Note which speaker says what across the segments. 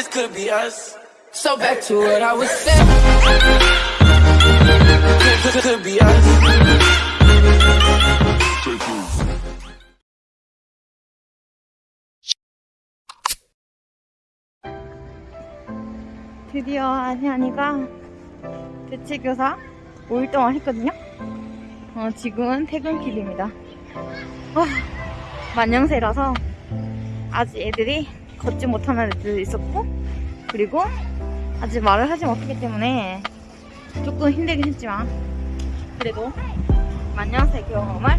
Speaker 1: this could be us. So back to what I was saying. Could, could, be us.
Speaker 2: 드디어 안현이가 대체교사 5일 동안 했거든요. 어, 지금은 퇴근길입니다. 와, 만영세라서 아직 애들이 걷지 못하는 애들도 있었고, 그리고 아직 말을 하지 못하기 때문에 조금 힘들긴 했지만, 그래도 만영세 경험을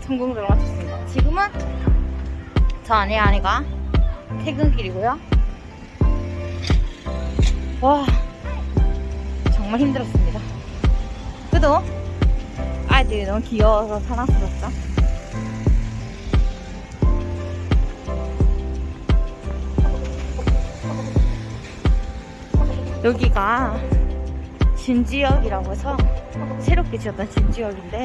Speaker 2: 성공적으로 마쳤습니다. 지금은 저 아내 아내가 퇴근길이고요. 와 정말 힘들었습니다 그래도 아이들이 너무 귀여워서 사랑스럽죠 여기가 진지역이라고 해서 새롭게 지었던 진지역인데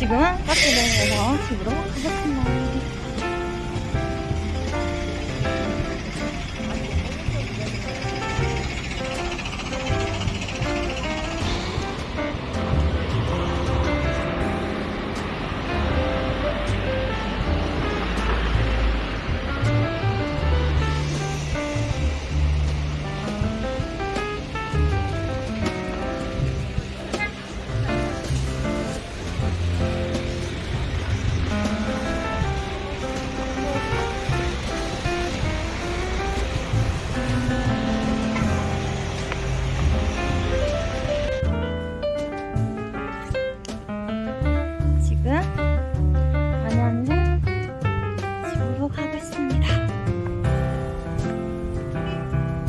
Speaker 2: 지금은 가스대에서 집으로 가겠습니다.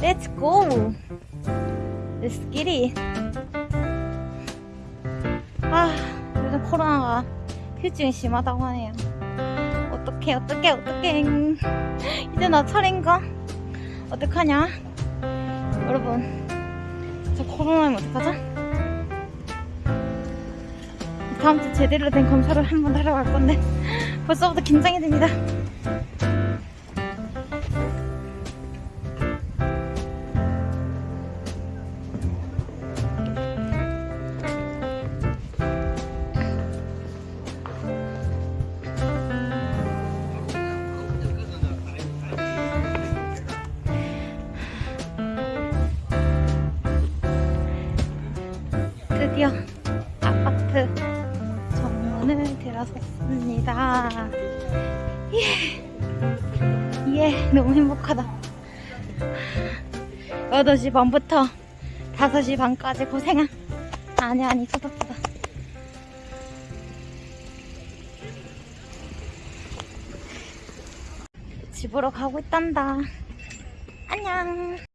Speaker 2: Let's go! Let's get it! 아, 요즘 코로나가 휴증이 심하다고 하네요. 어떡해, 어떡해, 어떡해. 이제 나 차례인가? 어떡하냐? 여러분, 저 코로나면 어떡하죠? 다음 주 제대로 된 검사를 한번 하러 갈 건데 벌써부터 긴장이 됩니다. 예, 예, 너무 행복하다. 8시 반부터 5시 반까지 고생한. 아니, 아니, 쏟았다. 집으로 가고 있단다. 안녕.